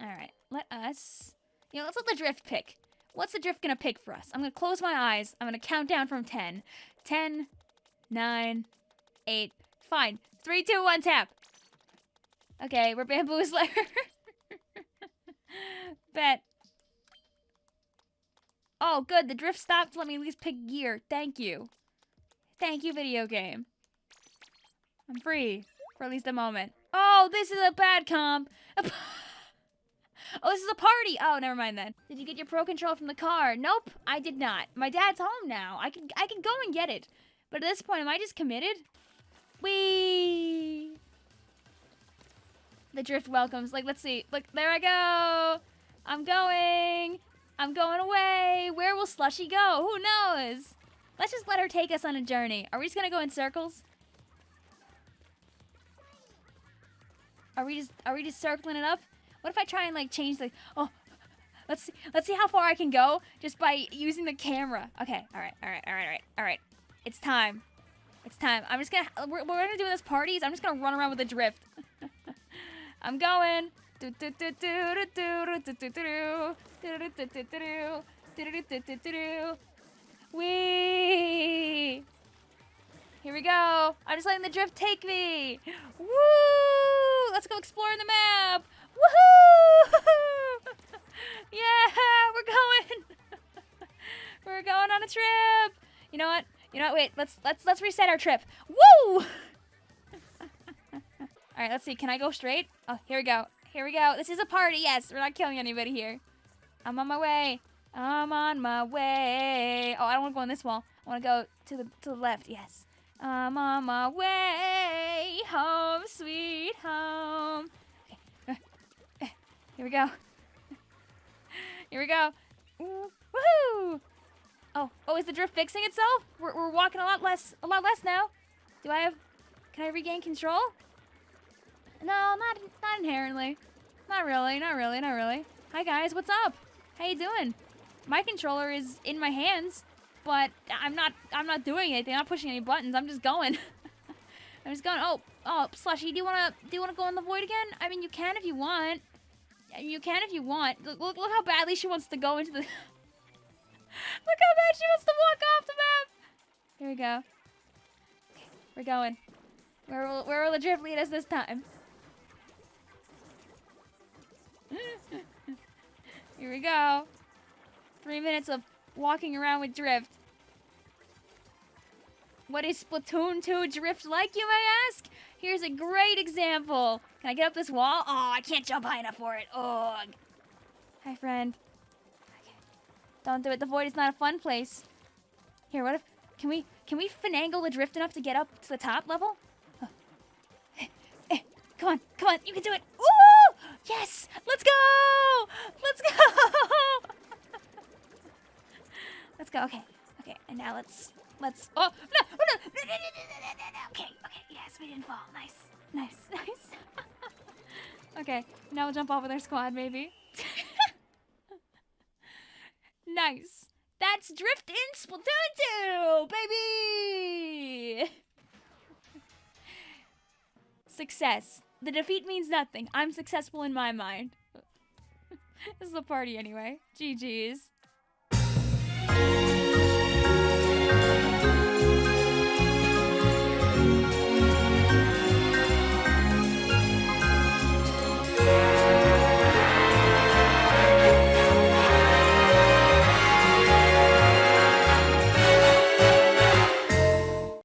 Alright, let us... You know, let's let the drift pick. What's the drift gonna pick for us? I'm gonna close my eyes. I'm gonna count down from 10. 10, 9, 8, fine. 3, 2, 1, tap. Okay, we're Bamboo Slayer. Bet. Oh, good. The drift stopped. Let me at least pick gear. Thank you. Thank you, video game. I'm free. For at least a moment. Oh, this is a bad comp. oh, this is a party. Oh, never mind then. Did you get your pro control from the car? Nope, I did not. My dad's home now. I can I can go and get it. But at this point, am I just committed? Wee. The drift welcomes. Like, let's see. Look, there I go. I'm going. I'm going away. Where will Slushy go? Who knows? Let's just let her take us on a journey. Are we just gonna go in circles? Are we just are we just circling it up? What if I try and like change the oh let's see let's see how far I can go just by using the camera. Okay, alright, alright, alright, alright, alright. It's time. It's time. I'm just gonna we're, we're gonna do this parties. I'm just gonna run around with the drift. I'm going. Wee! Here we go. I'm just letting the drift take me. Woo! Let's go explore the map. Woohoo! yeah, we're going. we're going on a trip. You know what? You know what? Wait, let's let's let's reset our trip. Woo! All right, let's see. Can I go straight? Oh, here we go. Here we go. This is a party. Yes, we're not killing anybody here. I'm on my way. I'm on my way. Oh, I don't want to go on this wall. I want to go to the to the left. Yes. I'm on my way home, sweet home. Here we go. Here we go. Woohoo! Oh, oh, is the drift fixing itself? We're, we're walking a lot less, a lot less now. Do I have, can I regain control? No, not, not inherently. Not really, not really, not really. Hi guys, what's up? How you doing? My controller is in my hands, but I'm not, I'm not doing anything. I'm not pushing any buttons. I'm just going. I'm just going. Oh, oh, Slushy, do you wanna, do you wanna go in the void again? I mean, you can if you want. You can if you want. Look, look, look how badly she wants to go into the. look how bad she wants to walk off the map. Here we go. We're going. Where will, where will the drift lead us this time? Here we go. Three minutes of walking around with Drift. What is Splatoon 2 Drift like, you may ask? Here's a great example. Can I get up this wall? Oh, I can't jump high enough for it. Ugh. Hi, friend. Okay. Don't do it. The void is not a fun place. Here, what if... Can we can we finagle the drift enough to get up to the top level? Eh, eh, come on, come on, you can do it. Ooh! Yes! Let's go! Let's go! let's go. Okay. Okay. And now let's let's Oh, no. Oh, no. No, no, no, no, no, no. Okay. Okay. Yes, we didn't fall. Nice. Nice. Nice. okay. Now we'll jump off with our squad, maybe. nice. That's Drift in Splatoon 2, baby! Success. The defeat means nothing. I'm successful in my mind. this is a party anyway. GG's.